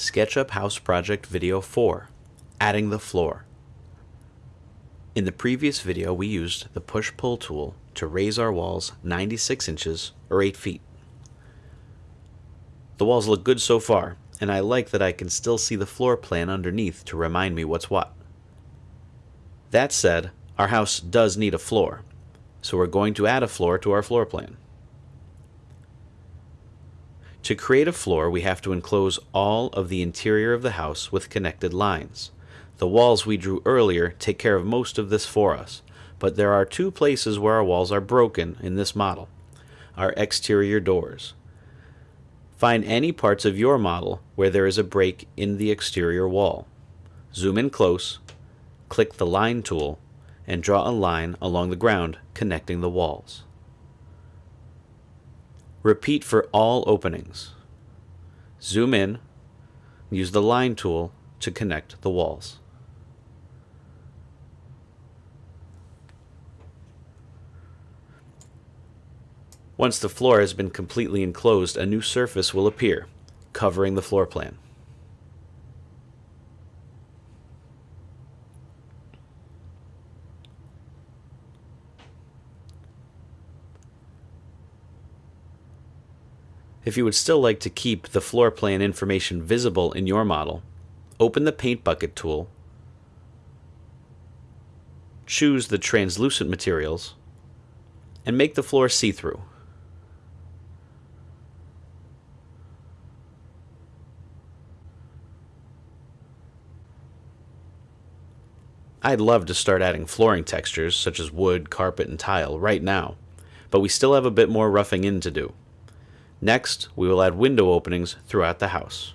SketchUp House Project Video 4, Adding the Floor. In the previous video we used the push-pull tool to raise our walls 96 inches or 8 feet. The walls look good so far, and I like that I can still see the floor plan underneath to remind me what's what. That said, our house does need a floor, so we're going to add a floor to our floor plan. To create a floor, we have to enclose all of the interior of the house with connected lines. The walls we drew earlier take care of most of this for us, but there are two places where our walls are broken in this model. Our exterior doors. Find any parts of your model where there is a break in the exterior wall. Zoom in close, click the Line tool, and draw a line along the ground connecting the walls. Repeat for all openings. Zoom in, use the line tool to connect the walls. Once the floor has been completely enclosed, a new surface will appear, covering the floor plan. If you would still like to keep the floor plan information visible in your model, open the Paint Bucket tool, choose the translucent materials, and make the floor see-through. I'd love to start adding flooring textures such as wood, carpet, and tile right now, but we still have a bit more roughing in to do. Next, we will add window openings throughout the house.